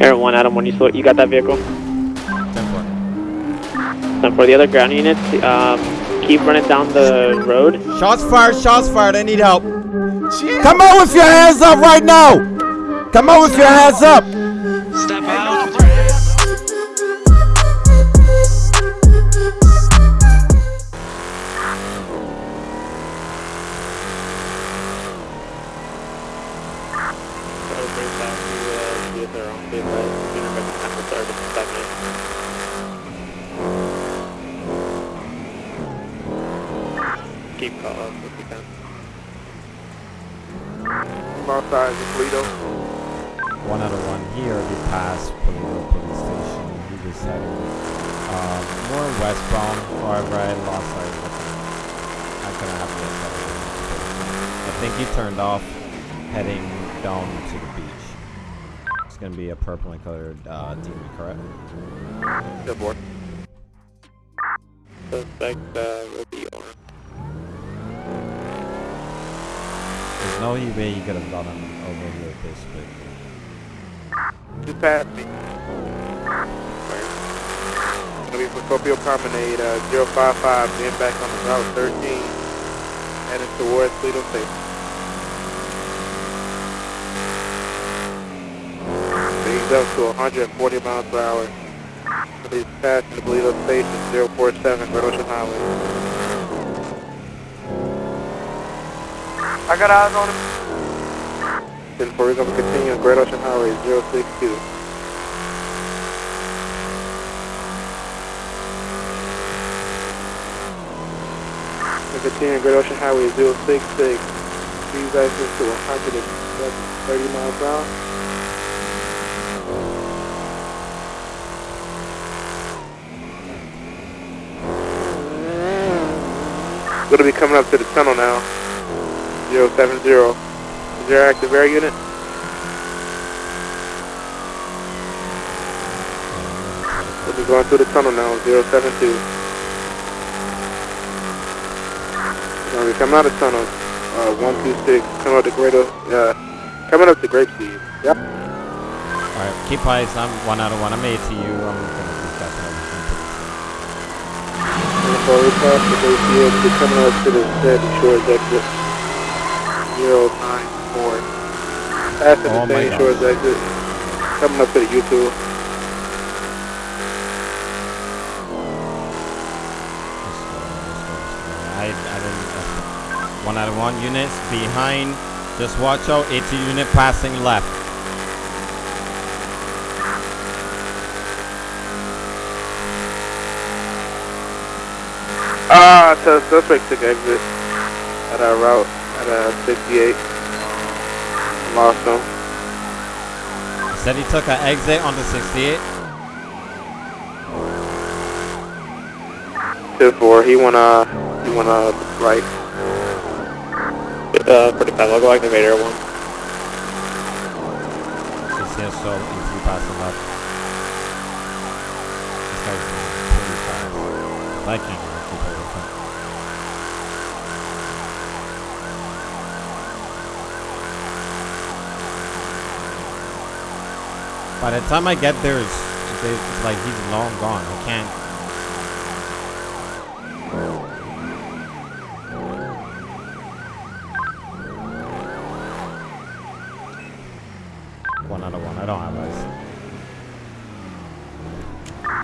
Air 1, Adam 1, you, saw, you got that vehicle? 10 And for the other ground units, um, keep running down the road. Shots fired, shots fired, I need help. Come out with your hands up right now! Come out with your hands up! Past me. It's gonna be for Procopio Promenade, uh, 055, then back on the route 13, heading towards Toledo Station. Speeds up to 140 miles per hour. Please pass the Toledo Station, 047, Great Ocean Highway. I got eyes on him. 10 4, we're gonna continue on Great Ocean Highway, 062. We're continuing Great Ocean Highway 066. Speed access to 130 miles per hour. Gonna be coming up to the tunnel now. 070. There active air unit? We'll be going through the tunnel now, 072. We're gonna be coming out of the tunnel, uh, 126, coming up to Great, O- uh, coming up to Grapeseed. Yep. Alright, keep eyes. I'm one out of one. I'm ATU. I'm gonna be catching everything pretty soon. We pass the Grapeseed, we'll be coming up to the Sandy Shores exit, 094. Passing Oh the God. Shores exit, coming up to the U2. Let's go, let's go, let's go. I, I didn't. Uh, one out of one units behind. Just watch out. 80 unit passing left. Ah, so suspect took exit at our route at uh, 68. Him. Said he took an exit on the 68. 2-4, he went uh, he went uh, right. Uh, 45, I'll go activate Air 1. He's here, so AT passing left. This guy's pretty fast. I can't even keep up with him. By the time I get there, it's, it's like he's long gone. I can't. One out of one. I don't have eyes.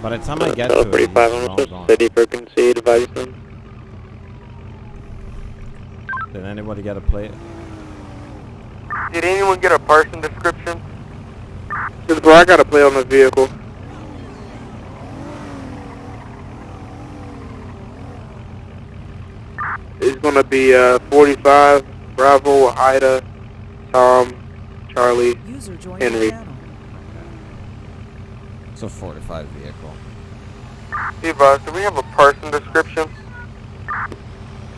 By the time I get to it, 45, he's long gone. city for concede, advise them. Did anybody get a plate? Did anyone get a person description? 2-4, I got to play on the vehicle. It's gonna be uh, 45, Bravo, Ida, Tom, Charlie. User Henry. It's a 45 vehicle. Eva, do we have a person description?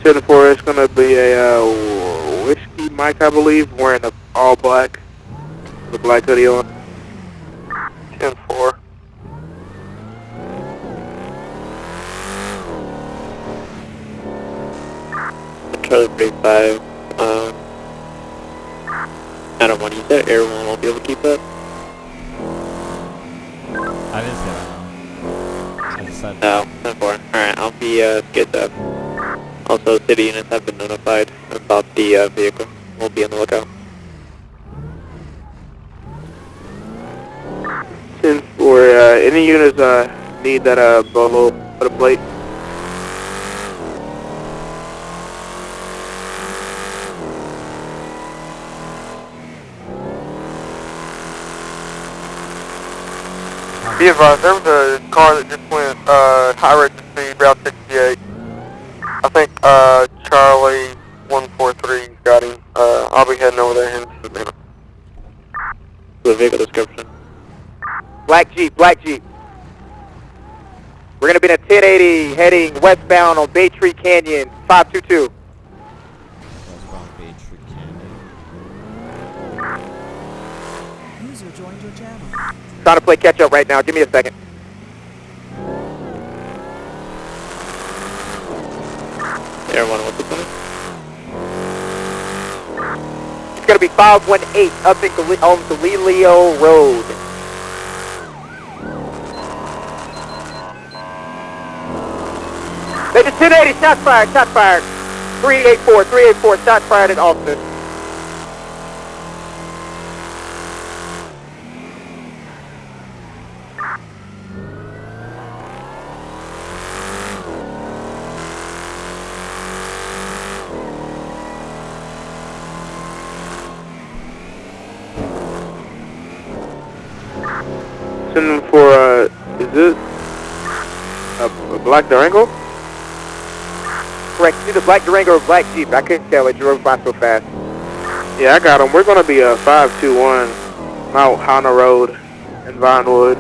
10-4, it's gonna be a uh, whiskey Mike, I believe, wearing a all black, with a black hoodie on. 10-4. Charlie 45, um, Adam 1, you said Air 1 won't be able to keep up? I didn't say that. No. I just said No, 10 4. Alright, I'll be uh, skid up. Also, city units have been notified about the uh, vehicle. We'll be on the lookout. 10 4, uh, any units, uh, need that, uh, bolo, put a plate? Be advised, there was a car that just went uh, high rate of speed, Route 68. I think uh, Charlie 143 got him. Uh, I'll be heading over there in just a minute. The vehicle description. Black Jeep, Black Jeep. We're gonna be in a 1080 heading westbound on Bay Tree Canyon, 522. westbound Bay Tree Canyon. User joined your channel. Trying to play catch up right now. Give me a second. Air 1, what's the plan? It's gonna be 518 up in Gal- on Galileo Road. Major 1080, shots fired, shots fired. 384, 384, shots fired at. Send for, uh, is this a, black Durango? Either Black Durango or Black Jeep. I couldn't tell, it drove by so fast. Yeah, I got them. We're gonna be, uh, 521 Mount Haan Road in Vinewood.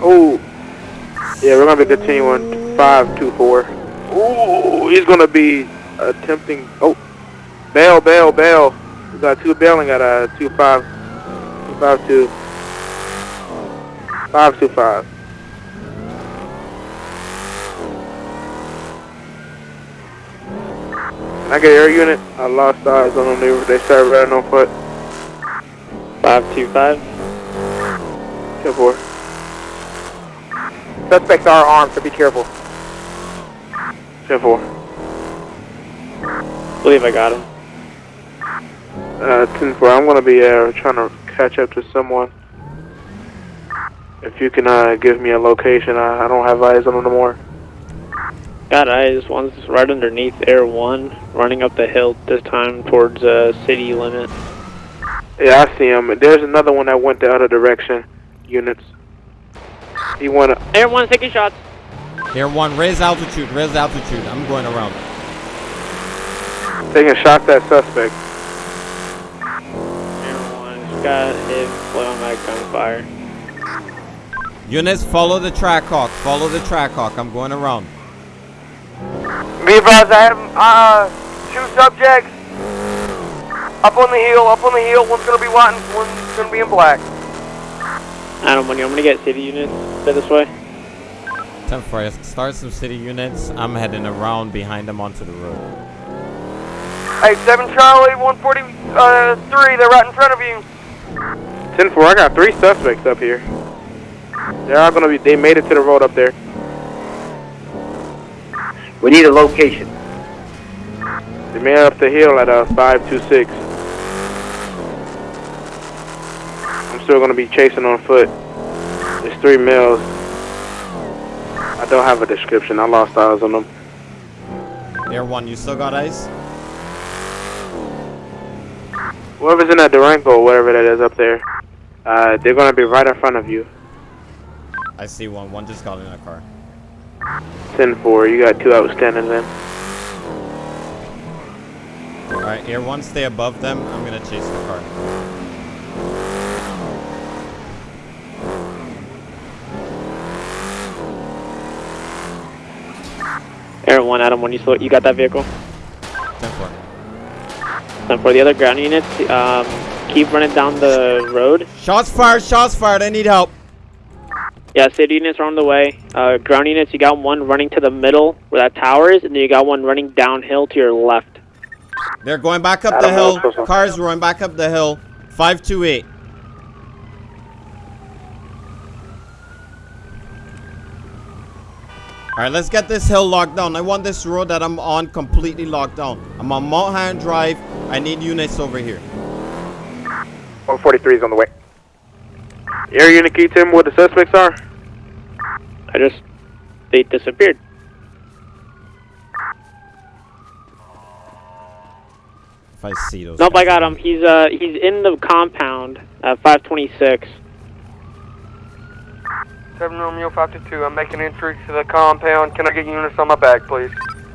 Oh, yeah, we're gonna be continuing 524. Ooh, he's gonna be attempting, oh, bail, bail, bail. We got two bailing at, uh, 25, 252. 525. I get air unit? I lost eyes on them. They, were- they started running on foot. 525. Ten four. Suspects are armed, so be careful. Ten four. believe I got him. Uh, ten four. I'm gonna be uh, trying to catch up to someone. If you can uh, give me a location, I, I don't have eyes on them no more. Got eyes. One's right underneath Air 1, running up the hill this time towards uh, city limit. Yeah, I see him. There's another one that went the other direction. Units. He went. uh, Air 1 taking shots. Air one, raise altitude, raise altitude. I'm going around. taking shots at suspect. Air 1 just got hit on that gunfire. Units, follow the Trackhawk. Follow the Trackhawk. I'm going around. Be advised, I have uh, two subjects up on the hill, up on the hill. One's gonna be white and one's gonna be in black. Adam, when I'm gonna get city units stay this way. 10 4, start some city units. I'm heading around behind them onto the road. Hey, 7 Charlie, 143, they're right in front of you. Ten four. I got three suspects up here. They are all gonna be. They made it to the road up there. We need a location. The made it up the hill at uh, 526. I'm still gonna be chasing on foot. It's three males. I don't have a description. I lost eyes on them. Air one, you still got eyes? Whoever's in that Durango, or whatever that is up there, uh, they're gonna be right in front of you. I see one. One just got in a car. 10-4. You got two outstanding then. Alright, Air one, stay above them. I'm gonna chase the car. Air 1, Adam, when you saw you got that vehicle. 10 4. And for the other ground units, um, keep running down the road. Shots fired, shots fired. I need help. Yeah, city units are on the way. Uh, ground units, you got one running to the middle where that tower is, and then you got one running downhill to your left. They're going back up the hill. also- Cars going back up the hill. 528. Alright, let's get this hill locked down. I want this road that I'm on completely locked down. I'm on Mulholland Drive. I need units over here. 143 is on the way. Air unit, can you tell me what the suspects are? I just they disappeared. If I see those. Nope, I guys. got him. He's uh he's in the compound at 526. 7 Romeo 522, I'm making entry to the compound. Can I get units on my back, please?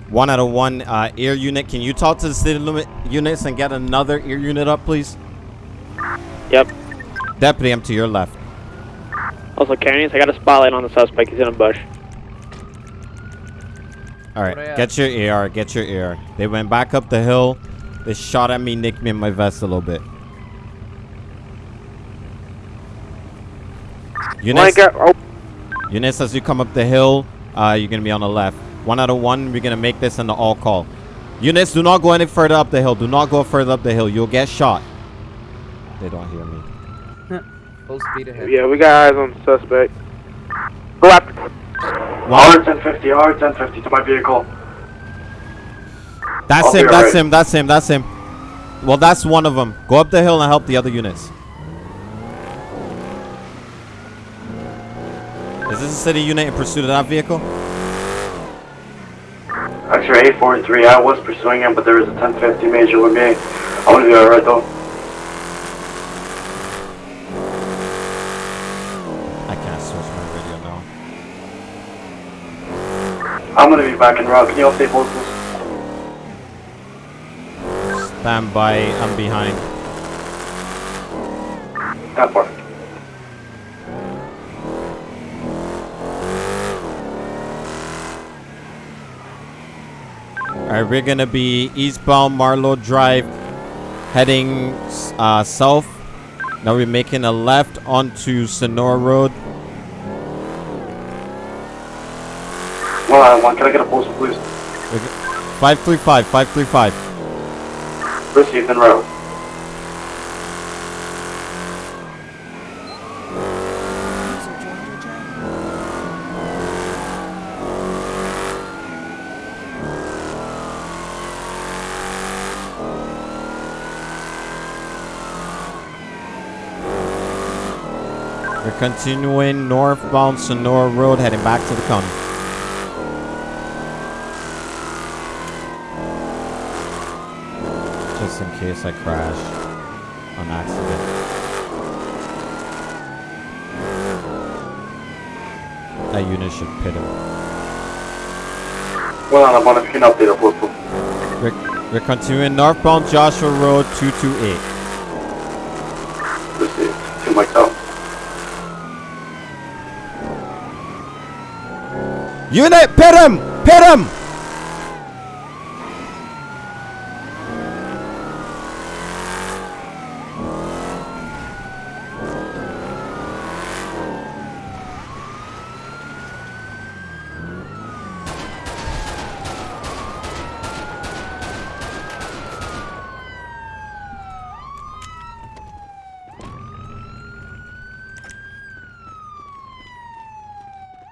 One out of one uh, air unit. Can you talk to the city limit units and get another air unit up, please? Yep. Deputy, I'm to your left. Also, Carnies, I got a spotlight on the suspect. He's in a bush. All right, get your AR. Get your AR. They went back up the hill. They shot at me, nicked me in my vest a little bit. Well, I got, oh, units, as you come up the hill, uh, you're gonna be on the left. One out of one. We're gonna make this in the all call. Units, do not go any further up the hill. Do not go further up the hill. You'll get shot. They don't hear me. Full speed ahead. yeah, we got eyes on the suspect. Go after. One, 1050, R 1050 to my vehicle. That's I'll him. That's alright. him. That's him. That's him. Well, that's one of them. Go up the hill and help the other units. Is this a city unit in pursuit of that vehicle? X-ray 843, I was pursuing him, but there was a 1050 major with me. I'm gonna be alright though. I can't switch my radio now. I'm gonna be back in route. Can you all stay posted? Stand by. I'm behind. That far. Alright, we're gonna be eastbound Marlowe Drive, heading uh, south. Now we're making a left onto Senora Road. One. Can I get a postal, please? 535, 535. Received en route. We're continuing northbound Senora Road, heading back to the county. Just in case I crash on accident. That unit should pit him. Well, I'm on you can update a postal. We're, we're continuing northbound Joshua Road 228. Received. To myself. Unit, pit him! Pit him!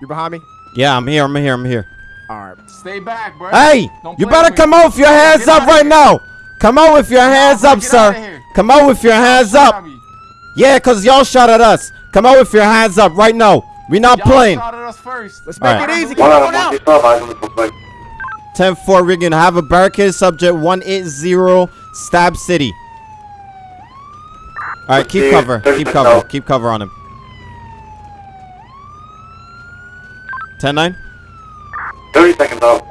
You behind me? Yeah, I'm here, I'm here, I'm here. Alright. Stay back, bro. Hey! Don't You better come out with your hands Get up right here. now! Come out with your hands bro, up, sir! Come out with your hands up! Tommy, Yeah, cause y'all shot at us. Come out with your hands up right now. We not Y'all playing. shot at us first. Let's All make right. it easy. Come on out. You still have eyes on the suspect. 10-4, we're gonna have a barricade subject 180 Stab City. Alright, keep Proceed. cover. Keep the cover. Keep cover on him. 10-9. 30 seconds out.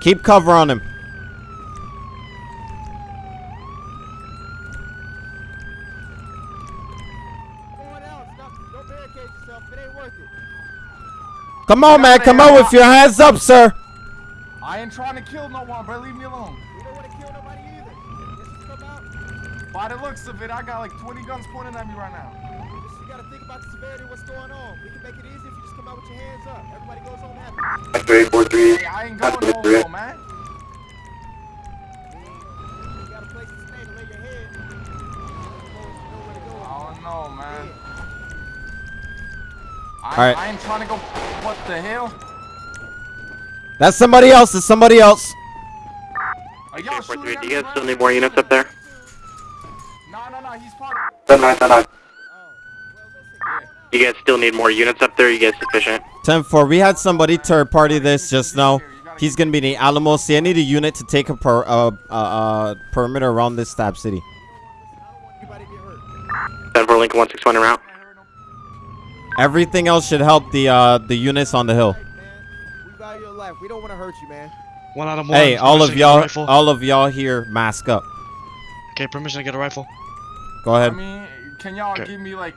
Keep cover on him. Come on, man. Come on with your hands up, sir. I ain't trying to kill no one, bro. Leave me alone. We don't want to kill nobody either. Just come out. By the looks of it, I got like 20 guns pointed at me right now. You got to think about the severity of what's going on. We can make it Everybody goes home happy. Three, four, three. Hey, I ain't going home, no man. Oh, man. All right. I ain't trying to go. What the hell? That's somebody else. It's somebody else. Are y'all shooting? Do you guys still need more units up there? No, no, no. He's part no, no, no. You guys still need more units up there? You guys sufficient? 10-4, we had somebody third party this just now. He's gonna be in the Alamo City. I need a unit to take a per, uh, uh, uh, perimeter around this stab city. Anybody get hurt? 10 for Lincoln 161 en route. Everything else should help the uh, the units on the hill. Right. We value your life. We don't want to hurt you, man. One out of one. Hey, all of Permission to get a y'all, all of y'all here, mask up. Okay, permission to get a rifle. Go ahead. I ahead, mean, can y'all Okay. give me like,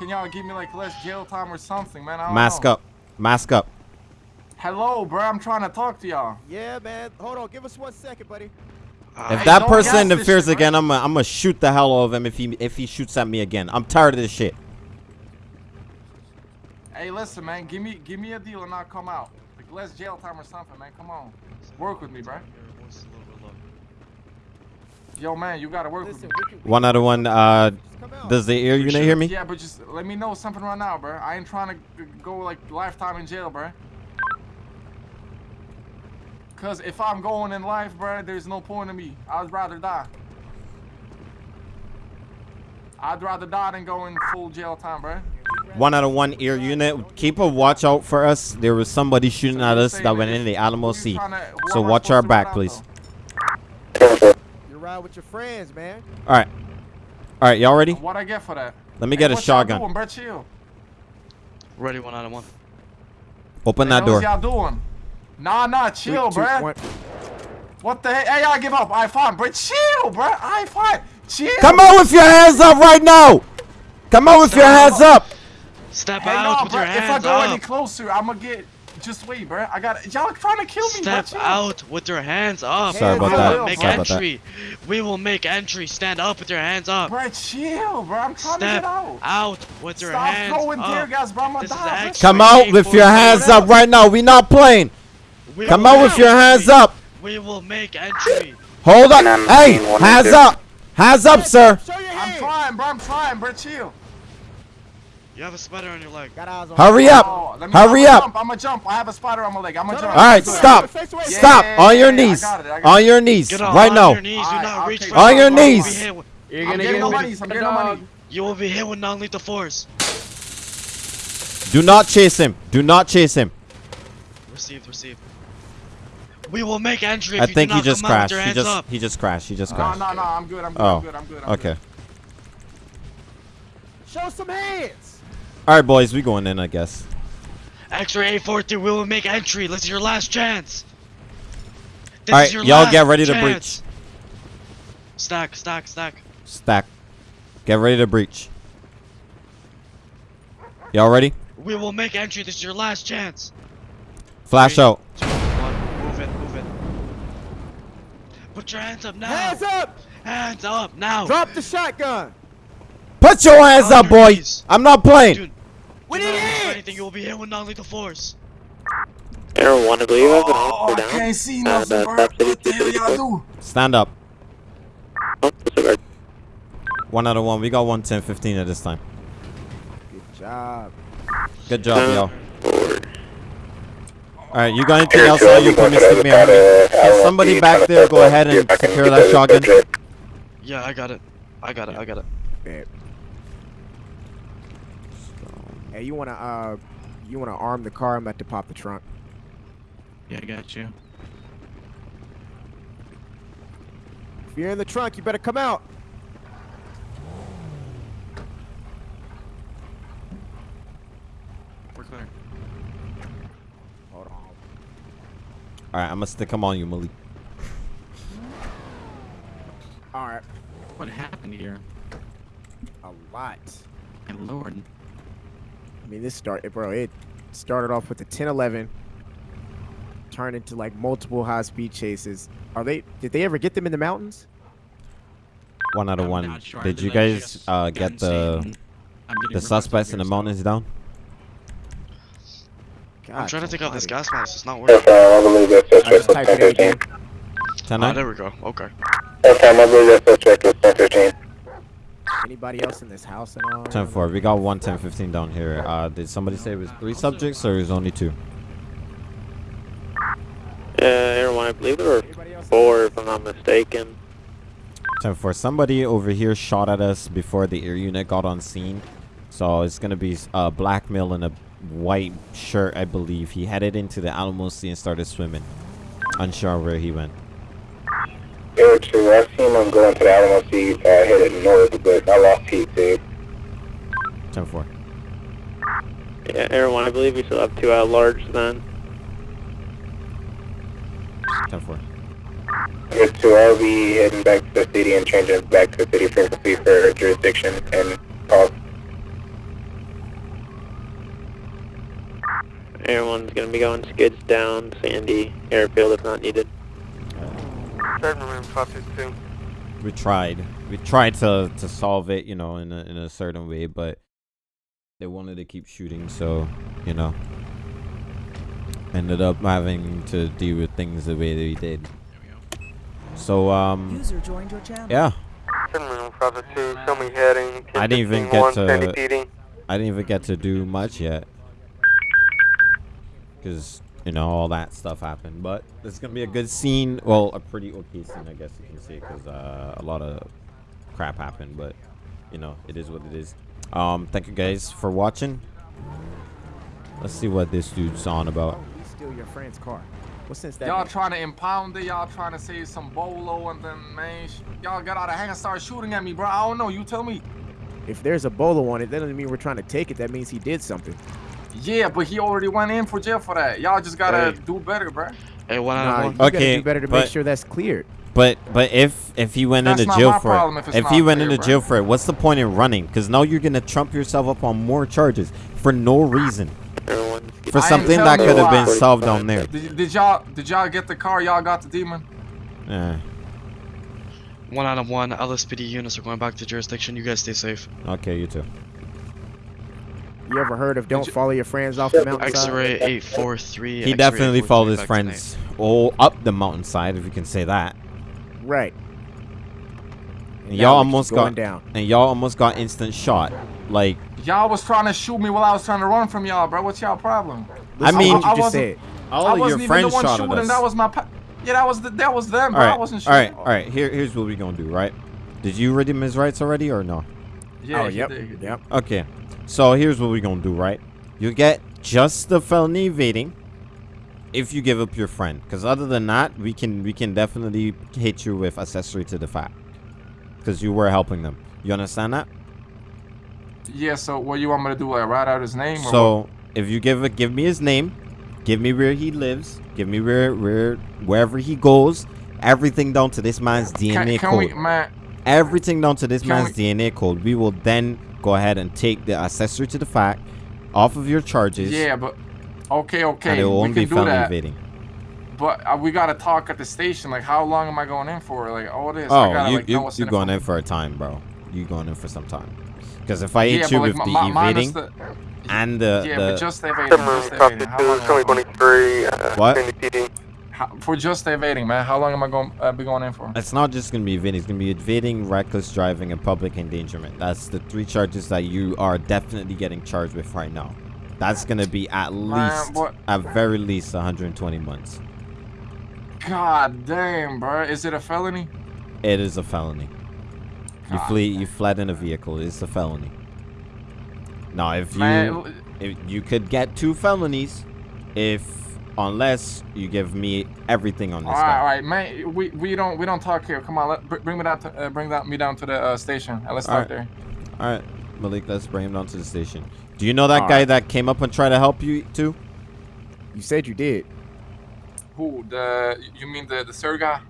can y'all give me like less jail time or something, man? I don't mask know. up, mask up. Hello, bro. I'm trying to talk to y'all. Yeah, man. Hold on. Give us one second, buddy. Uh, If that person interferes shit, again, I'm gonna I'm gonna shoot the hell out of him if he if he shoots at me again. I'm tired of this shit. Hey, listen, man. Give me, give me a deal and I'll come out. Like less jail time or something, man. Come on, work with me, bro. Your voice is a little bit low. Yo, man, you gotta work Listen, with me. we can, we One out of one. Uh, just come out. does the ear unit hear me? Yeah, but just let me know something right now, bro. I ain't trying to go like lifetime in jail, bro. Cause if I'm going in life, bro, there's no point in me. I'd rather die. I'd rather die than go in full jail time, bro. One out of one ear unit. Keep a watch out for us. There was somebody shooting So at us that went in the Alamo who Sea. tryna- So watch our back, please. though? You ride with your friends, man. All right, all right, y'all ready? What I get for that? Let me Hey, get a shotgun. Doing, bro? Chill. Ready, one out of one. Open Hey, that What door. y'all doing? Nah, nah, chill, Three, two, bro. What the heck? Hey, I give up. I fine, bro. Chill, bro. I fine. Chill. Come out with your hands up right now. Come out with your hands up. Step Hey, out no, with bro. your If I hands go any closer, I'm gonna get. Just wait, bro. I got. Y'all trying to kill me, Step bro. Out with your hands up. Sorry about that. Make Sorry about that. entry. We will make entry. Stand up with your hands up. Bro, chill, bro. I'm trying to Step get out. out with your Stop hands throwing tear up. gas, bro. I'm gonna This is die. bro. Come out with your hands up right now. We not playing. We Come out with your hands entry. up. We will make entry. Hold up. Nine, Hey, hands up. Hands up, sir. I'm trying, bro. I'm trying, bro. Chill. You have a spider on your leg. Got eyes on Hurry up. Oh, Hurry I'm up. Jump. I'm gonna jump. I have a spider on my leg. I'm gonna No, no, jump. All right, face stop. Yeah, Stop. yeah, On your yeah, I knees. got it, I got On your knees Get on, right on now. your knees. Do Alright, not I'll reach take for it. On your ground. You will be knees. You're I'm getting get no money. I'm getting no money. You will be hit with non-lethal force. Do not chase him. Do not chase him. Received, received. We will make entry if I you think do he just come out with crashed. He just up. he just crashed. He just No, crashed. no, no. I'm good. I'm good. Oh, I'm good. I'm good. I'm Okay. Good. Show some hands. All right, boys, we going in, I guess. X-ray 843, we will make entry. This is your last chance. This All is right, your y'all get ready to breach. Stack, stack, stack. Stack. Get ready to breach. Y'all ready? We will make entry. This is your last chance. Flash Three, out. two, one. Move it, move it. Put your hands up now. Hands up. Hands up now. Drop the shotgun. Put your hands On up, boys. knees. I'm not playing. Dude, We do need not anything. You will be hit with non-lethal force. Arrow 1, I believe you have an Oh, officer I can't see Uh, nothing, the bro. What the hell y'all do? Stand up. Oh. One out of one. We got one, 10, 15 at this time. Good job. Good job, Uh, y'all. All right, you got anything else on you? Put me stick me on me. Can somebody back there go ahead and secure that shotgun? Yeah, I got it. I got it. I got it. Bet. Hey, you wanna uh, you wanna arm the car? I'm about to pop the trunk. Yeah, I got you. If you're in the trunk, you better come out. We're clear. Hold on. All right, I'm gonna stick him on you, Malik. All right. What happened here? A lot. My lord. I mean, this started, bro. It started off with the 1011, turned into like multiple high-speed chases. Are they? Did they ever get them in the mountains? One out of I'm one. sure. I Did you guys uh, get the insane. I'm getting the suspects in the mountains down? God, I'm trying to take out this gas mask. It's not working. I believe that I suspect just was typed it in again. 10 9? there we go. Okay. Okay, I believe that suspect was 1015. Anybody else in this house and all? 10 4. We got one 10 15 down here. Uh, did somebody say it was three subjects or is only two? Uh, Air 1, I believe there were four, if I'm not mistaken. 10 4. Somebody over here shot at us before the air unit got on scene. So it's going to be a black male in a white shirt, I believe. He headed into the Alamo Sea and started swimming. Unsure where he went. Air 2, I seen him going to the Alamo Sea, uh, headed north, but I lost heat, dude. 10 4. Yeah, Air 1, I believe we still have two at large then. 10 4. Air 2, I'll be heading back to the city and changing back to the city frequency for jurisdiction and talk. Air 1's gonna be going skids down Sandy Airfield if not needed. Third Marine 552. We tried. We tried to, to solve it, you know, in a, in a certain way, but they wanted to keep shooting, so, you know. Ended up having to deal with things the way they did. So, um, User joined your channel. yeah. Third Marine 552, show me heading. I didn't even get to I didn't even get to do much yet because you know all that stuff happened. But it's gonna be a good scene. Well, a pretty okay scene, I guess you can say, because uh, a lot of crap happened. But you know, it is what it is. Um, thank you guys for watching. Let's see what this dude's on about. We steal your friend's car. What sense that? Y'all trying to impound it, y'all trying to say some bolo, and then, man, y'all got out of hand and started shooting at me, bro. I don't know, you tell me. If there's a bolo on it, that doesn't mean we're trying to take it. That means he did something. Yeah, but he already went in for jail for that. Y'all just gotta Hey. do better, bro. Hey, one Nah, out you of one. Okay, do better to but- make sure that's cleared. But but if if he went That's into jail for it, if if he went clear, into bro. jail for it, what's the point in running? Because now you're gonna trump yourself up on more charges for no reason. For something that could have been solved down there. Did, did y'all did y'all get the car? Y'all got the demon? Yeah. One out of one. LSPD units are going back to jurisdiction. You guys stay safe. okay, you too. You ever heard of don't you- follow your friends off the mountainside? X-ray 843. He X-ray definitely followed his friends all up the mountainside, if you can say that. Right. And y'all almost got down. and y'all almost got instant shot. Like Y'all was trying to shoot me while I was trying to run from y'all, bro. What's y'all problem? I mean, I, you just wasn't- said. all I of your wasn't even friends the one shot shooting. at us. That was my. Pa- yeah, that was the, that was them, all bro. I wasn't all shooting. right, all right. Here, here's what we gonna do. Right? Did you read him his rights already or no? Yeah, oh, yep. did. Yep. Okay. So here's what we're gonna do, right? You get just the felony evading if you give up your friend. Because other than that, we can we can definitely hit you with accessory to the fact. Because you were helping them. You understand that? Yeah. So what you want me to do? Like write out his name? Or? So if you give it, give me his name, give me where he lives, give me where where wherever he goes, everything down to this man's DNA Can, can code. we, man? everything down to this man's DNA code. We will then go ahead and take the accessory to the fact off of your charges. Yeah, but okay, okay, and it we won't can be do that. evading. But uh, we gotta talk at the station. Like, how long am I going in for? Like, all this. I Oh, gotta, you like, know you what's you in going in for a time, bro. You going in for some time. Because if I Yeah, hit but you like, with mi- the minus evading the- and the, yeah, the but just evading. Third Marine Just evading. How long am I going- 2023, uh, What? How, for just evading, man? How long am I going uh, be going in for? it's not just gonna be evading. It's gonna be evading, reckless driving, and public endangerment. That's the three charges that you are definitely getting charged with right now. That's gonna be at least, what- at very least, 120 months. God damn, bro. Is it a felony? It is a felony. You God flee. You fled in a vehicle. It's a felony. Now, if you Man, if you could get two felonies, if unless you give me everything on this all right, guy. right, man. We we don't we don't talk here. Come on, let, bring me down to uh, bring that me down to the uh, station and let's All talk right. there. All right, Malik, let's bring him down to the station. Do you know that All guy right. that came up and tried to help you too? You said you did. Who the? You mean the the third guy?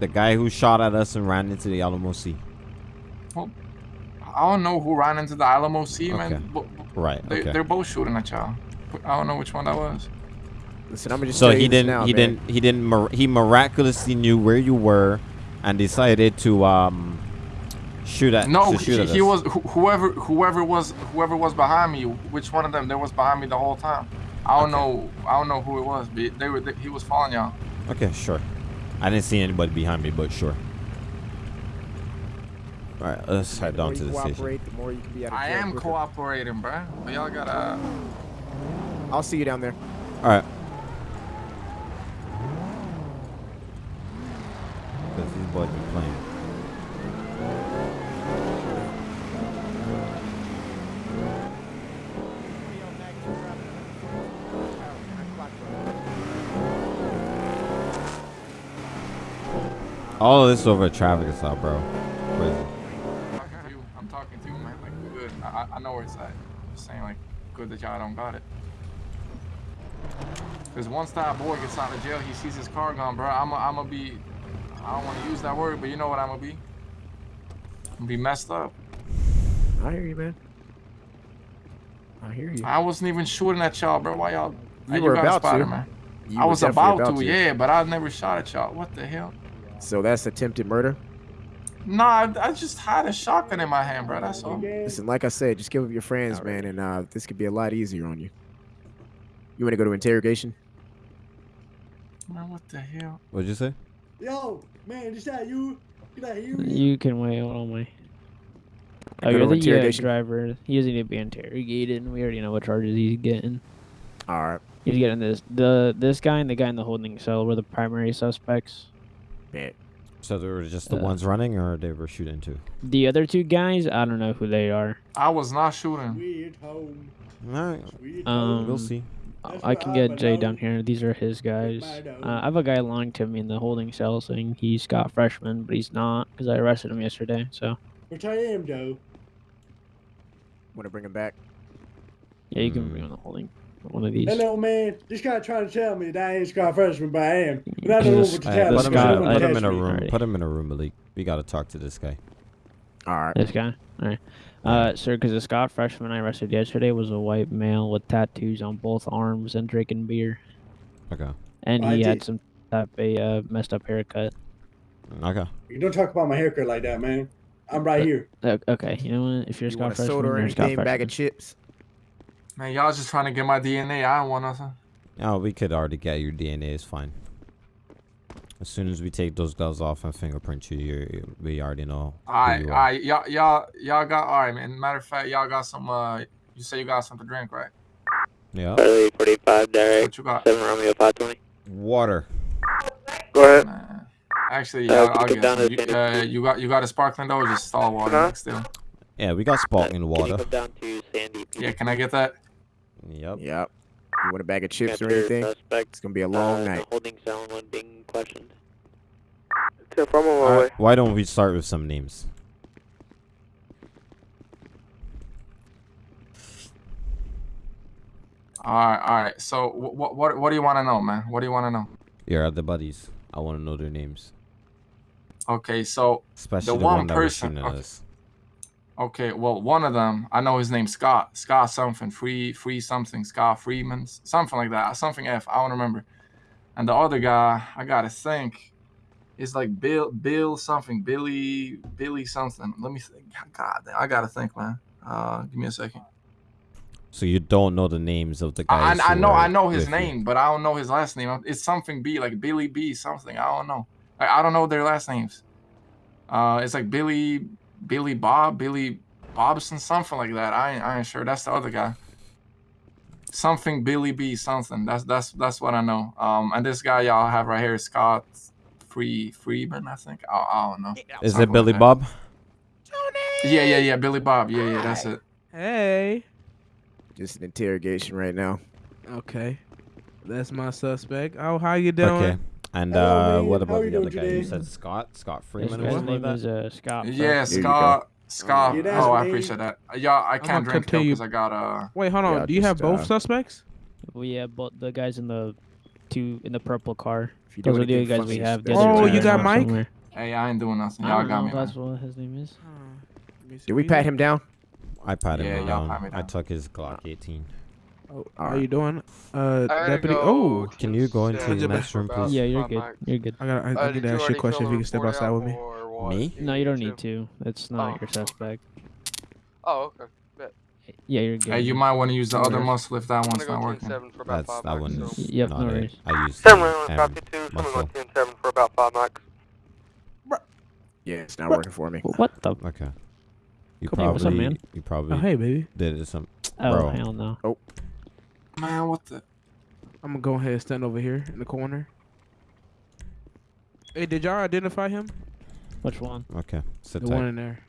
The guy who shot at us and ran into the Alamo Sea. I don't know who ran into the Alamo Sea, Okay. man. But Right. they, Okay. they're both shooting at y'all. I don't know which one that was. Listen, I'm just So he didn't. now, he man. didn't. He didn't. Mir- he miraculously knew where you were, and decided to um shoot at. No, shoot he, at he was wh- whoever whoever was whoever was behind me. Which one of them? They was behind me the whole time. I don't Okay. know. I don't know who it was, but they were. They, he was following y'all. Okay, sure. I didn't see anybody behind me, but sure. All right, let's head down to the station. cooperate, the more you can be out of I am cooperating, bruh. But y'all gotta. I'll see you down there. All right. Because these boys be playing. All of this over a traffic stop, bro. Crazy. talking to you. I'm talking to you, man. Like, good. I, I- know where it's at. Just saying, like, good that y'all don't got it. Because once that boy gets out of jail, he sees his car gone, bro. I'm going to be. I don't want to use that word, but you know what I'm going to be? I'm going to be messed up. I hear you, man. I hear you. I wasn't even shooting at y'all, bro. Why y'all. You uh, were got about spotted, to. man. You I was about, about to, to. yeah, but I never shot at y'all. What the hell? So that's attempted murder. Nah, I, I just had a shotgun in my hand, bro. That's all. Listen, like I said, just give up your friends, man, and uh, this could be a lot easier on you. You want to go to interrogation? Man, what the hell? What'd you say? Yo, man, is that you? Did I hear you? You can wait. Hold on, wait. Oh, you're to the uh, interrogation. driver. He doesn't need to be interrogated. and We already know what charges he's getting. All right. He's getting this. The this guy and the guy in the holding cell were the primary suspects. Bet. So they were just the Uh, ones running, or they were shooting too? The other two guys, I don't know who they are. I was not shooting. Weird home. All right. Um, we'll see. I can get Jay down here. These are his guys. Uh, I have a guy lying to me in the holding cell saying he's Scott Freshman, but he's not because I arrested him yesterday. So Which I am, though. Want to bring him back? yeah, you can bring him in the holding. One of these. Hello, man. This guy trying to tell me that I ain't Scott Freshman, but I am. And I This don't know what to tell him. put him, in, don't a- put him in a room. Put him in a room, Malik. We gotta talk to this guy. All right. This guy? Alright. Uh, sir, because the Scott freshman I arrested yesterday was a white male with tattoos on both arms and drinking beer. Okay. And I he had did- some type a uh, messed up haircut. Okay. You don't talk about my haircut like that, man. I'm right here. Okay, you know what? If you're You Scott want a freshman, soda or you're Scott anything? Bag of chips? Man, y'all just trying to get my DNA. I don't want nothing. Oh, we could already get your DNA. It's fine. As soon as we take those gloves off and fingerprint you, you we already know. who Alright, you are. alright, y'all, y'all, y'all got alright, man. Matter of fact, y'all got some. Uh, you say you got something to drink, right? Yeah. Charlie 45, Derek. What you got? 7 Romeo 520. Water. Go ahead. Man. Actually, Uh, yeah, we I'll get down some. You, uh, you got you got a sparkling though, or just stall water Huh? next still? Yeah, we got sparkling Can you water. come down to Sandy? Yeah, can I get that? Yep. Yep. You want a bag of chips or anything? Suspect, It's gonna be a uh, long in the night. holding cell and one being questioned. Tip, I'm on my way. Why don't we start with some names? Alright, alright. So, what what what do you want to know, man? What do you want to know? Your other buddies. I want to know their names, Okay, so especially the, one one, that was person- okay. us. Okay, well, one of them, I know his name's Scott. Scott something, free, free something, Scott Freeman, something like that. Something F, I don't remember. And the other guy, I gotta think, is like Bill, Bill something, Billy, Billy something. Let me think. God, damn, I gotta think, man. Uh, give me a second. So you don't know the names of the guys. I who know, I know his with you. name, but I don't know his last name. It's something B, like Billy B, something. I don't know. I, I don't know their last names. Uh, it's like Billy, Billy Bob, Billy Bobson, something like that. I ain't, I ain't sure. That's the other guy. Something Billy B, something. That's that's that's what I know. Um, and this guy y'all have right here is Scott Free Freeman, I think. I, I don't know. Is Something it Billy like that. Bob? Yeah, yeah, yeah. Billy Bob. Yeah, yeah. That's it. Hey. Just an interrogation right now. Okay. That's my suspect. Oh, how you doing? Okay. And Hello, uh, man. what about the other doing guy? You said Scott, Scott Freeman or guy's name that. is uh, Scott. Yeah, Freshman. you. Scott. Scott. Yeah, oh, I appreciate that. Y'all, I can't drink though continue- because I got uh. Wait, hold on. Yeah, Do you have both uh, suspects? We have both the guys in the two in the purple car. You Those are the guys we have. The that's other Oh, two your you got. Mike? somewhere. Hey, I ain't doing nothing. I Y'all don't got know me, if man. that's what his name is. Did we pat him down? I pat him y'all down. pat me I took his Glock 18. Oh, how Alright. you doing? Uh, deputy. Oh, Can you go into the by next room, please? Yeah, you're good. mics. You're good. I got. I, Uh, need to ask you a question. If you can step outside with me. out or what? Me? No, you don't need to. It's not Oh. your suspect. Oh, okay. Bet. Yeah, you're good. Hey, you might want to use the other muscle if that one's not working. 7 for about That's that mics, one. is Yep, not no it. worries. I used Seven the round M copy two. Someone go muscle. 10 7 for about five mics. Yeah, it's not working for me. What the? Okay. You Come here, probably what's up, man? you probably Oh, hey, baby. did it some Oh bro. hell no. Oh, Man, what the? I'm gonna go ahead and stand over here in the corner. Hey, did y'all identify him? Which one? Okay. Sit the tight. one in there.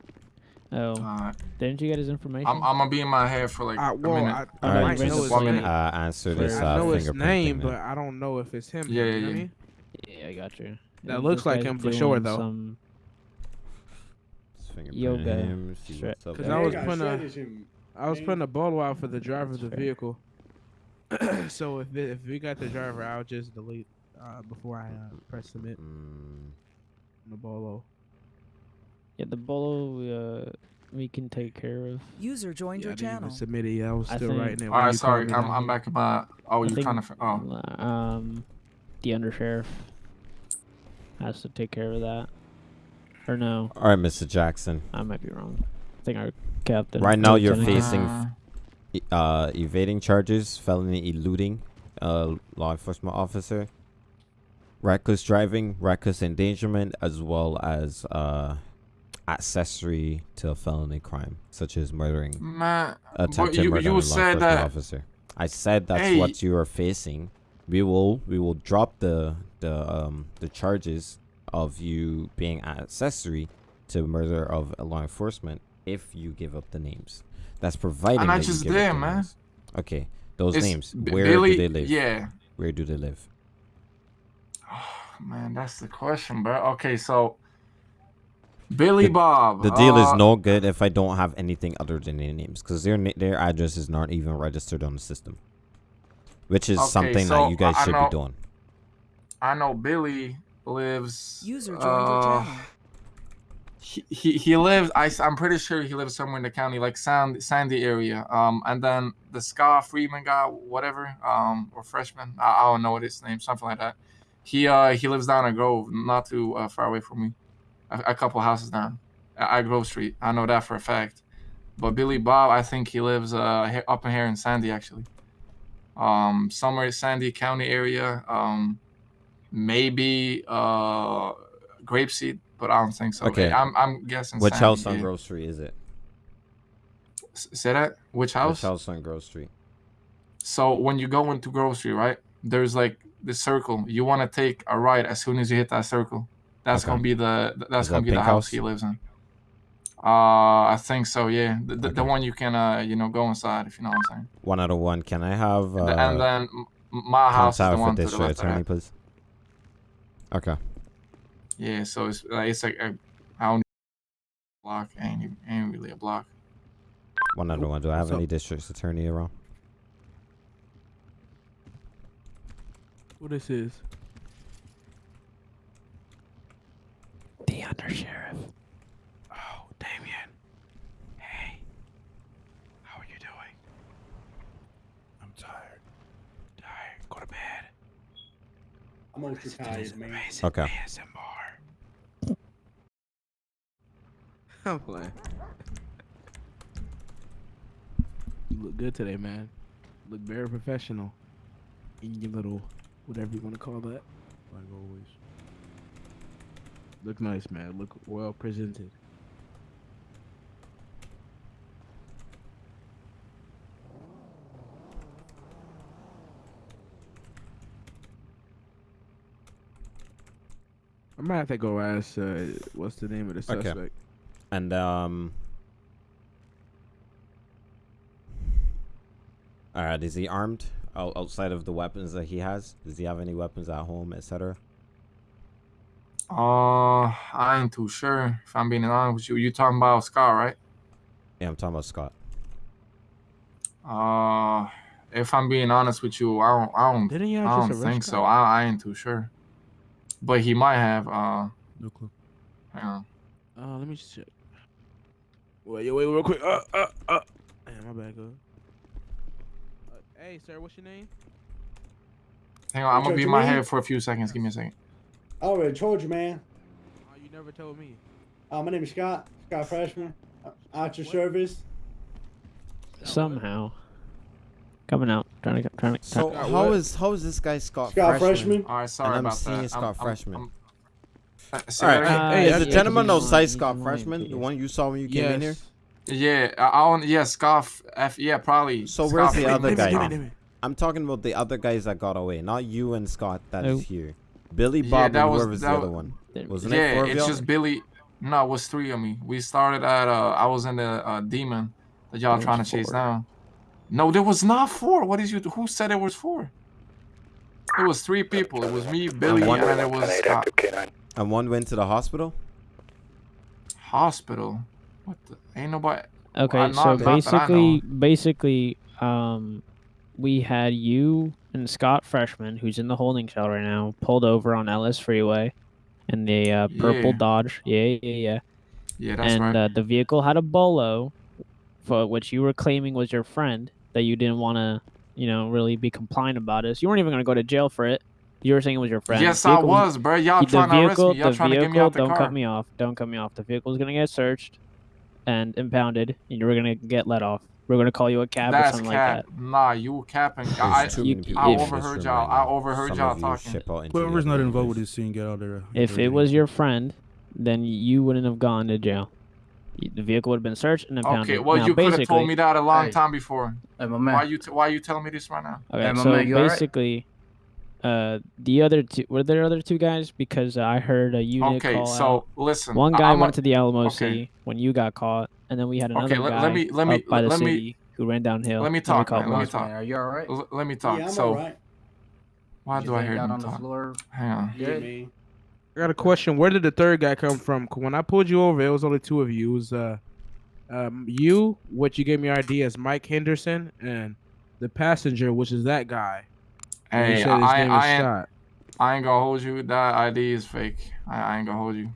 Oh, Alright. didn't you get his information? I'm, I'm gonna be in my head for like I, a well, minute. I, I no, might know his one name. minute. Uh, answer this I uh, know his name, but. I don't know if it's him. Yeah, you yeah, I yeah. mean? yeah, I got you. That And looks like him for sure, though. Some Just yoga him, see stra- what's up Cause. I was putting shit a, is was putting a bolo out for the driver of the vehicle. so if it, if we got the driver, I'll just delete uh, before I uh, press submit Mm, the bolo. yeah, the bolo uh, we can take care of. User joined Yeah, your didn't channel. submit it. yet. I was I still think- writing it. All when right, you sorry. I'm, I'm back in my. Oh, you're think, trying to. fi- Oh, Um, the undersheriff has to take care of that. Or no, All right, Mr. Jackson. I might be wrong. I think our captain. Right now, you're lieutenant- facing Uh, evading charges, felony eluding, uh, law enforcement officer, reckless driving, reckless endangerment, as well as uh, accessory to a felony crime, such as murdering, but attempted you murder you a law enforcement that. officer. I said that's Hey. what you are facing. We will we will drop the the um the charges of you being an accessory to murder of a law enforcement if you give up the names. That's providing And I that just give up man. names. Okay, those It's names. Where Billy, do they live? Yeah. Where do they live? Oh, Man, that's the question, bro. Okay, so Billy The- Bob. The deal is uh, no good if I don't have anything other than their names, because their their addresses aren't even registered on the system, which is Okay, something so that you guys I should know- be doing. I know Billy lives. User joined your uh, channel. He, he lives. I am pretty sure he lives somewhere in the county, like Sandy Sandy area. Um, and then the Ska Freeman guy, whatever, um, or freshman, I, I don't know what his name, something like that. He uh he lives down in Grove, not too uh, far away from me, a, a couple houses down, at Grove Street. I know that for a fact. But Billy Bob, I think he lives uh up in here in Sandy actually. Um, somewhere Sandy County area. Um, maybe uh Grapeseed, but I don't think so. Okay. I'm I'm guessing. Which Sandy, house on. Grove Street is it? S- Say that. Which house? Which house on Grove Street? So when you go into Grove Street, right? There's like the circle. You want to take a right as soon as you hit that circle. That's Okay. gonna be the that's Is gonna that be the house house? he lives in. Uh, I think so. Yeah, the, the, the one you can uh you know go inside if you know what I'm saying. One out of one. Can I have uh, and then my house is the one to the left. attorney, please? Okay. Yeah, so it's uh, it's like a, I don't block ain't even- ain't really a block. One out of one. Do I have what's any up? district attorney around? Who this is? The undersheriff. Oh, Damien. Hey. How are you doing? I'm tired. Tired. Go to bed. I'm ultra tired, man. Okay. ASMR. I'm playing. You look good today, man. look very professional. In your little, whatever you want to call that. Like always. Look nice, man. Look well presented. I might have to go ask. Uh, what's the name of the Okay. Suspect? And um. Alright, is he armed Out- outside of the weapons that he has? Does he have any weapons at home, etc.? Uh, I ain't too sure if I'm being honest with you. You talking about Scott, right? Yeah, I'm talking about Scott. Uh, if I'm being honest with you, I don't, I don't, Didn't you I don't think Scott? so. I, I ain't too sure, but he might have. Uh, No clue. hang on. Uh, let me just check. Wait, wait, real quick. Uh, uh, uh. Damn, my bad, go. Uh, hey, sir, what's your name? Hang on, I'm gonna be in my Lee? head for a few seconds. Give me a second. I already told you, man. Oh, you never told me. Uh, my name is Scott. Scott Freshman. Uh, At your service. Somehow. Coming out. Trying to get trying to So trying- how is how is this guy Scott, Scott Freshman? Freshman. All right, sorry and I'm about seeing that. Scott I'm- I'm- Freshman. I'm- say All right. Uh, Hey, is the gentleman no of size Scott freshman, the one you saw when you came in here? Yeah, I, I don't. Yeah, Scoff. F. Yeah, probably. So where's the Lee. other Maybe guy? Scoff. now? I'm talking about the other guys that got away, not you and Scott that is Oh. here. Billy, Yeah, Bob, that and was- whoever's the other one. Wasn't yeah, it four of it's y'all? just Billy. No, it was three of me. We started at uh, I was in the uh, demon that y'all trying to was chase four. down. No, there was not four. What is you? Who said it was four? It was three people. It was me, Billy, one- and it was Scott. And one went to the hospital. Hospital. What the? Ain't nobody. Okay, not- so not that I basically, basically, um, we had you and Scott Freshman, who's in the holding cell right now, pulled over on Ellis Freeway, in the uh, purple Yeah. Dodge. Yeah, yeah, yeah. Yeah, that's and right. uh, the vehicle had a bolo, for which you were claiming was your friend that you didn't want to, you know, really be compliant about it. So you weren't even gonna go to jail for it. You were saying it was your friend. Yes, The I was, bro. Y'all the trying to arrest me. Y'all the trying to get me vehicle- out the don't car. cut me off. Don't cut me off. The vehicle's gonna get searched and impounded, and you were gonna get let off. We're gonna call you a cab or something cap. like Nah, you capping. I, you- many I overheard y'all. I overheard y'all talking. ship out into the Whoever's not involved with this scene, get out there. that. If it was your friend, then you wouldn't have gone to jail. The vehicle would have been searched and impounded. Okay, well, now, you could have basically, told me that a long Hey. time before. Hey, my man. Why you t- Why you telling me this right now? Okay, Hey, my so man, you alright? basically, uh, the other two were there other two guys because I heard a unit Okay, call so out. listen. One guy I'm a- went to the LMOC okay. when you got caught, and then we had another Okay, let- guy let me- let me- up by the let me- city who ran downhill. Let me and we talk, called man. Let me talk. Are you alright? L- let me talk. Yeah, I'm so, alright. why You do I hear out him on the talk? floor? Hang on. Yeah, I got a question. Where did the third guy come from? When I pulled you over, it was only two of you. It was uh, um, you, what you gave me your ID as Mike Henderson, and the passenger, which is that guy. And you Hey, said his I, name I, is ain't, Scott. I ain't gonna hold you. That ID is fake. I, I ain't gonna hold you.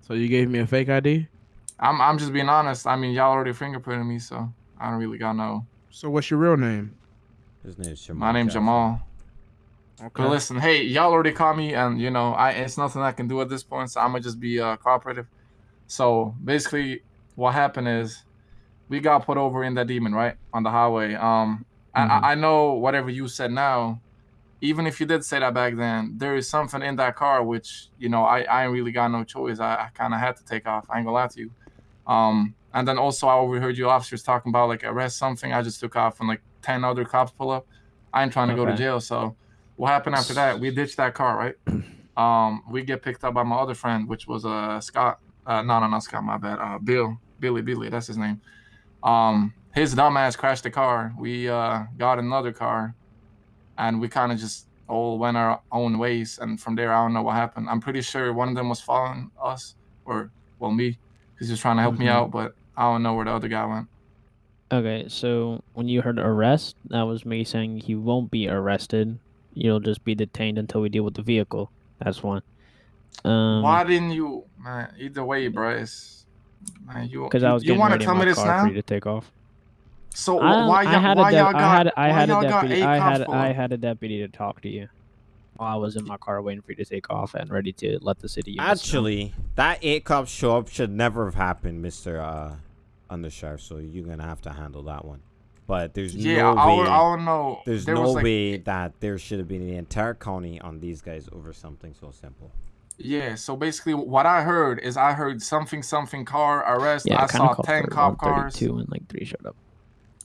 So you gave me a fake ID. I'm, I'm just being honest. I mean, y'all already fingerprinted me, so I don't really got no. So what's your real name? His name's Jamal. My name's Jackson. Jamal. Okay. But listen, hey, y'all already caught me, and you know, I it's nothing I can do at this point, so I'm gonna just be uh, cooperative. So basically, what happened is, we got put over in that demon, right, on the highway. Um, and I, I know whatever you said now, even if you did say that back then, there is something in that car which you know I I ain't really got no choice. I, I kind of had to take off. I ain't gonna lie to you. Um, and then also I overheard you officers talking about like arrest something. I just took off, and like ten other cops pull up. I ain't trying to go to jail, so what happened after that? We ditched that car, right? Um, we get picked up by my other friend, which was uh Scott. Uh, no, no, not Scott. My bad. Uh, Bill, Billy, Billy. That's his name. Um, his dumbass crashed the car. We uh got another car, and we kind of just all went our own ways. And from there, I don't know what happened. I'm pretty sure one of them was following us, or well, me, because he was trying to help me Mhm. out. But I don't know where the other guy went. Okay, so when you heard arrest, that was me saying he won't be arrested. You'll just be detained until we deal with the vehicle. That's one. Um, Why didn't you, man? Either way, bro, it's man, you. Because you, I was you getting want to tell me this now? for you to take off. So wh- I, why I y'all, had why a y'all got I had I why had a y'all got deputy eight I cops had pull I had a deputy to talk to you while I was in my car waiting for you to take off and ready to let the city. units know. Actually, that eight cops show up should never have happened, Mister uh, Undersheriff. So you're gonna have to handle that one. But there's Yeah, no I, way. would- I don't know. There's there no like, way that there should have been the entire county on these guys over something so simple. Yeah, so basically, what I heard is I heard something something car arrest. Yeah, I I saw ten for cop cars. 132 and like three showed up.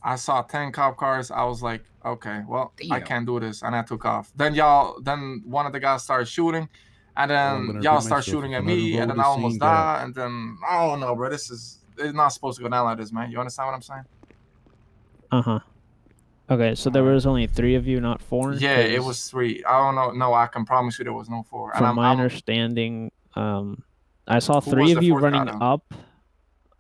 I saw ten cop cars. I was like, okay, well, I can't do this, and I took off. Then y'all, then one of the guys started shooting, and then y'all start shooting at me, and then I almost die. get and then I don't know, bro. This is it's not supposed to go down like this, man. You understand what I'm saying? Uh huh. Okay, so there was only three of you, not four. Yeah, it was three. I don't know. No, I can promise you there was no four. And From I'm, my I'm understanding, um, I saw Who three of you running though? up.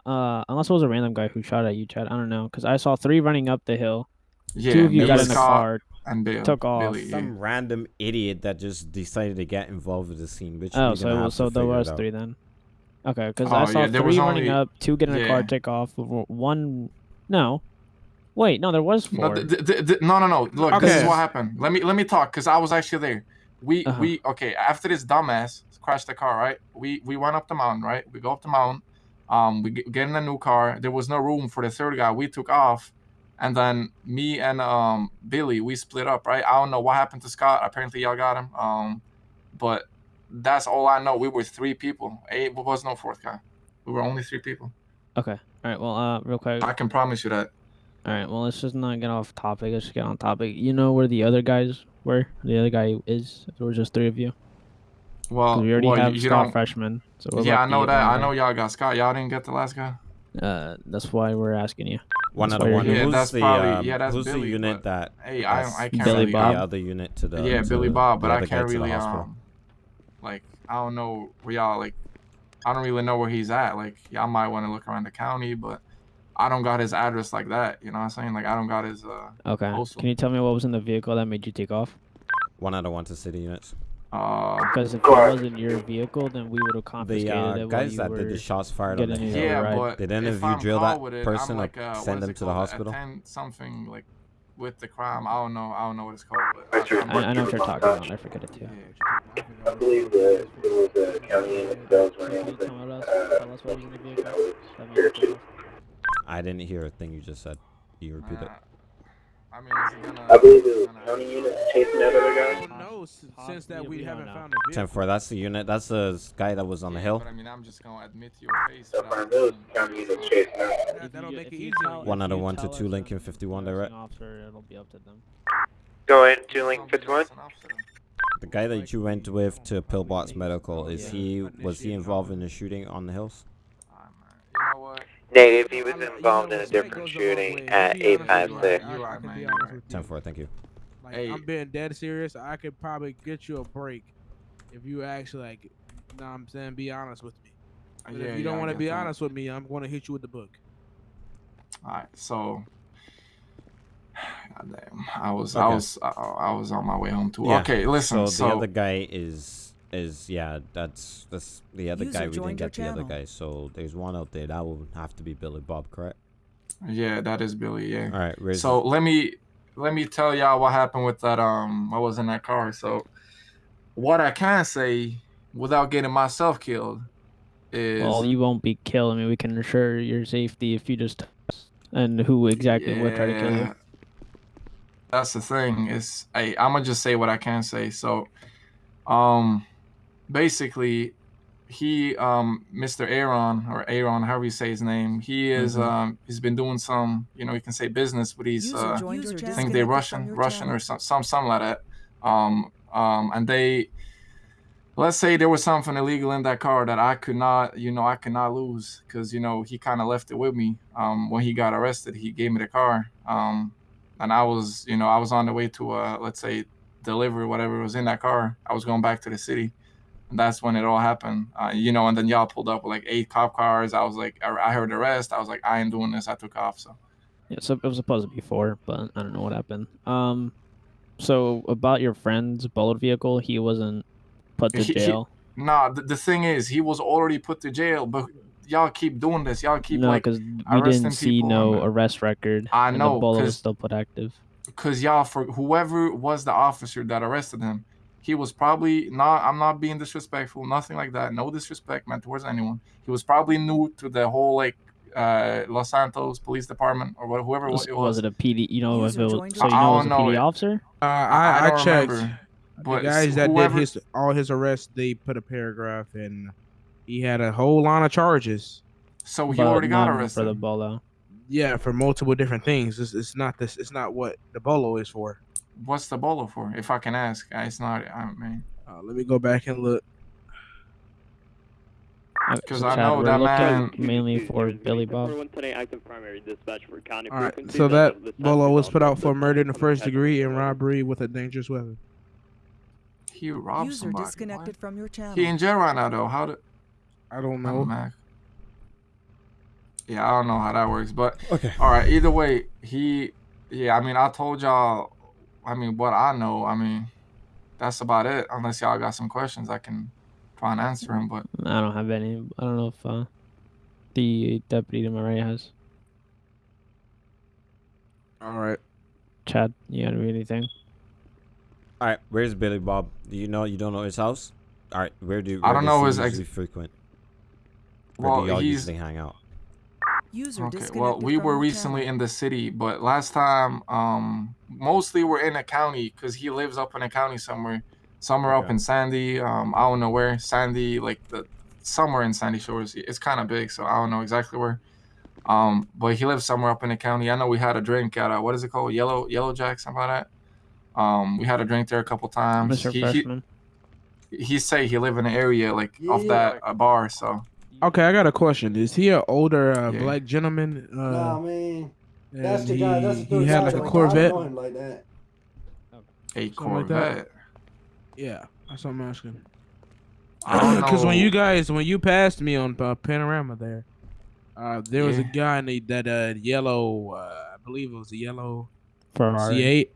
Uh, unless it was a random guy who shot at you, Chad. I don't know, cause I saw three running up the hill. yeah, Two of you got in the car, and Bill, took off. Billy, yeah. Some random idiot that just decided to get involved with the scene. Which Oh, so gonna it have was to so there was three then. Okay, because Oh, I saw yeah, there was three running only- up, two get in a car, take off. One, no, wait, no, there was No, four. th- th- th- th- no, no, no. Look, this is what happened. Let me let me talk because I was actually there. We Uh-huh. we okay. After this dumbass crashed the car, right? We we went up the mountain, right? We go up the mountain. Um, we get, in a new car. There was no room for the third guy. We took off, and then me and um Billy we split up, right? I don't know what happened to Scott. Apparently y'all got him. Um, but that's all I know. We were three people. Eight was no fourth guy. We were only three people. Okay. All right. Well, uh, real quick. I can promise you that. All right. Well, let's just not get off topic. Let's get on topic. You know where the other guys were? The other guy is. There were just three of you. Well, we already well, have you Scott don't- freshman. So we're yeah, I know that. one I know y'all got Scott. Y'all didn't get the last guy. Uh, that's why we're asking you. One That's out of one. Yeah, Who's that's the probably- um, yeah, that's who's the unit that? Hey, I- I can't Billy really- Bob? The other unit to the yeah, to Billy Bob, the but I can't really um, like I don't know where y'all like. I don't really know where he's at. Like y'all might want to look around the county, but I don't got his address like that. You know what I'm saying? Like I don't got his. uh Okay. postal. Can you tell me what was in the vehicle that made you take off? One out of one to city units. Uh, Because if it wasn't your vehicle, then we would have The confiscated uh, it while guys you that were did the shots fired on the getting hill. your Yeah, ride. but Did any if of you I'm drill that it, person I'm or like, uh, what send them to the hospital? Attend something like with the crime. I don't know. I don't know what it's called. But I, I know what you're talking about. I forget it too. I believe that it was a county unit that was running. Tell us, Uh, tell us what was in the vehicle. that was That made here you take too. off. I didn't hear a thing you just said. You repeat it? I mean, is it gonna? I believe it was county unit chasing that other guy. No, since that we we haven't found a Ten vehicle. four. That's the unit. That's the guy that was on the hill. But I mean, I'm just gonna admit to your face. So without far, those saying- county units chasing that. That, If that'll you- make it you easier. One out of one to two us Lincoln 51 direct. Officer, it'll be up to them. Go ahead, two I'll Lincoln 51. just an officer. The guy that you went with to Pillbox Medical is he was he involved in the shooting on the hills? You know what? Negative, he was involved in a different goes a long shooting at To be honest with you, 856. I- I- You I are, can man, be you honest are. with you. Ten four. Thank you. Like Hey. I'm being dead serious. I could probably get you a break if you actually like. Know what I'm saying, be honest with me. Uh, but Yeah, if you yeah, don't I want to be that. honest with me, I'm going to hit you with the book. Alright, so. God damn, I was, I was, I, I was on my way home too. Yeah, Okay, listen. So, So, the other guy is is yeah. That's that's the other User guy. We didn't joined your get the other guy. So there's one out there that will have to be Billy Bob, correct? yeah, that is Billy. Yeah. All right. Where's So let me let me tell y'all what happened with that. Um, i was in that car. So, what I can say without getting myself killed is Well, you won't be killed. I mean, we can ensure your safety if you just and who exactly would try to kill you. That's the thing. Is hey, I'm gonna just say what I can say. So, um, basically, he, um, Mr. Aaron or Aaron, however you say his name, he is, Mhm. um, he's been doing some, you know, you can say business but he's User uh, I think they're Russian, Russian channel. or some, some, something like that. Um, um, and they, let's say there was something illegal in that car that I could not, you know, I could not lose because you know he kind of left it with me. Um, when he got arrested, he gave me the car. Um, and I was, you know, I was on the way to, uh, let's say, deliver whatever was in that car. I was going back to the city. And that's when it all happened, uh, you know. And then y'all pulled up with like eight cop cars. I was like, I heard the rest. I was like, I ain't doing this. I took off. So Yeah, so it was supposed to be four, but I don't know what happened. Um, so about your friend's bullet vehicle, he wasn't put to He- he- jail. Nah, the, the thing is, he was already put to jail, but y'all keep doing this. Y'all keep no, like because we didn't see no and- arrest record. I and know, the bullet was still put active. because y'all for whoever was the officer that arrested him, he was probably not. I'm not being disrespectful, nothing like that. No disrespect meant towards anyone. He was probably new to the whole like uh, Los Santos Police Department or what, whoever Was, it was was. it a PD? You know, if it was, so you know it was I a don't know PD officer. Uh, I, I, don't checked. remember, the but guys that whoever, did his all his arrests, they put a paragraph and he had a whole line of charges. So he but already got none arrested. for the bolo. Yeah, for multiple different things. It's, it's not this. It's not what the bolo is for. What's the bolo for? If I can ask, Uh, it's not. I mean, Uh, let me go back and look. Because I know that man- mainly for Billy Bob. today, active primary dispatch for county All right, so that bolo was put out for murder in the first degree and robbery with a dangerous weapon. he robbed User somebody. disconnected from your channel. He in jail right now though. How did? I don't know. Mac. Yeah, I don't know how that works, but Okay. all right. Either way, he, yeah. I mean, I told y'all. I mean, what I know. I mean, that's about it. Unless y'all got some questions, I can try and answer them. But I don't have any. I don't know if uh, the deputy to my right has. All right. Chad, you gotta read anything? All right. Where's Billy Bob? Do you know? You don't know his house? All right. Where do I don't know he his ex- frequent? Where well, do y'all he's usually hang out? User okay. disconnected Well, we were recently channel. in the city, but last time, um, mostly we're in a county because he lives up in a county somewhere. somewhere up in Sandy. Um, I don't know where. Sandy, like the somewhere in Sandy Shores. It's kind of big, so I don't know exactly where. Um, but he lives somewhere up in the county. I know we had a drink at a, what is it called? Yellow Yellow Jack, something like that. Um, we had a drink there a couple times. Mr. He, Freshman. he, he say he live in the area like off that uh, bar. So Okay, I got a question. Is he an older uh, Yeah. black gentleman? Uh, Nah, man. That's and the guy. That's the he, he had like a Corvette. him like that. a Something like that? Corvette. Yeah, that's what I'm asking. Because when you guys, when you passed me on uh, Panorama there, uh, there was a guy in the, that uh, yellow, uh, I believe it was a yellow Ferrari. C8.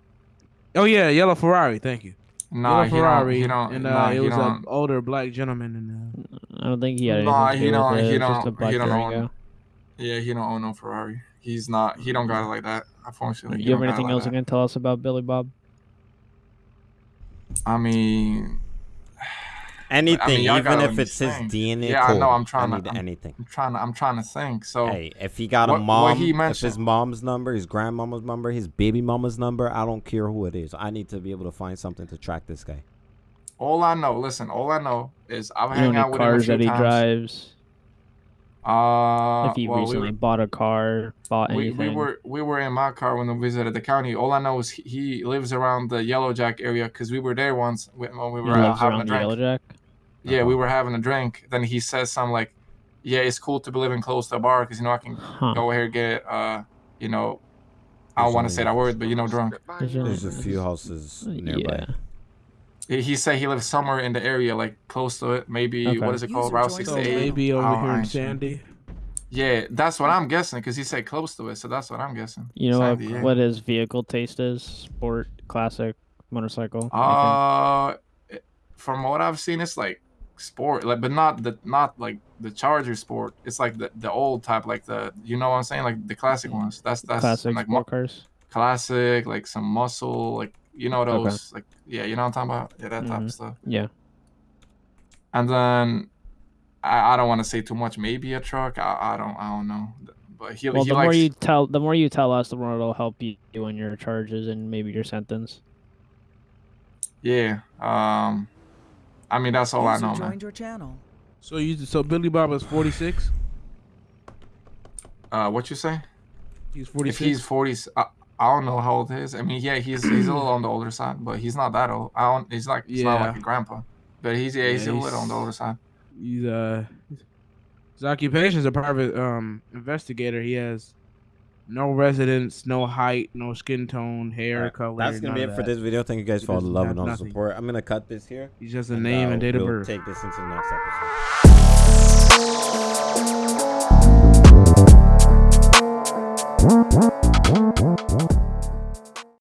Oh yeah, yellow Ferrari. Thank you. Nah, yellow he don't- Ferrari, he don't- and uh, nah, it was an older black gentleman. And uh, I don't think he had anything Nah, to he do don't. with it. He It was just a don't. black He don't Durango. own. Yeah, he don't own no Ferrari. He's not. He don't got it like that. Unfortunately, he you have don't anything like else you can tell us about Billy Bob? I mean, Anything, I mean, even if it's his. DNA Yeah, I code. know. I'm trying need to. I'm, anything. I'm trying to. I'm trying to think. So, Hey, if he got a what- mom, what he if his mom's number, his grandmama's number, his baby mama's number, I don't care who it is. I need to be able to find something to track this guy. all I know. Listen, all I know is I've You hang know out any with him a cars few that he times. drives? Uh, if he well, we were- bought a car, bought we, anything. we were we were in my car when we visited the county. All I know is he, he lives around the Yellow Jack area because we were there once when when we He were uh, lives having a around the drink. Yellow Jack. Yeah, we were having a drink. Then he says something like, "Yeah, it's cool to be living close to a bar because you know I can Huh. go here get uh, you know, I don't want to say that word, but you know, drunk." There's a few houses nearby. Yeah. He, he said he lives somewhere in the area, like close to it. Maybe Okay. what is it called, User Route joined so 68. maybe over Oh, here in. Sandy. Yeah, that's what I'm guessing because he said close to it, so that's what I'm guessing. You know what, yeah. what his vehicle taste is? Sport, classic, motorcycle. Uh, it- from what I've seen, it's like sport, like, but not the not like the Charger sport. It's like the the old type, like the you know what I'm saying, like the classic ones. That's that's classic like sport cars. classic, like some muscle, like you know Okay. those, like yeah, you know what I'm talking about, yeah, that type Mhm. of stuff. Yeah. And then I, I don't want to say too much. Maybe a truck. I, I don't I don't know. But he Well, he the likes more you tell, the more you tell us, the more it'll help you in your charges and maybe your sentence. yeah. Um, I mean that's all I know, man. joined your channel. So you, so Billy Bob is 46. Uh, what you say? He's If he's 40, I, I don't know how old he is. I mean, yeah, he's he's a little on the older side, but he's not that old. I don't. He's like he's not like a grandpa, but he's yeah, he's Yeah, a little on the older side. He's uh, his occupation is a private um investigator. He has no residence, no height, no skin tone, hair right. color. That's gonna be it for this video. Thank you guys for all the love and all the support. I'm gonna cut this here. He's just a and, name uh, and date we'll of birth. Take this into the next episode.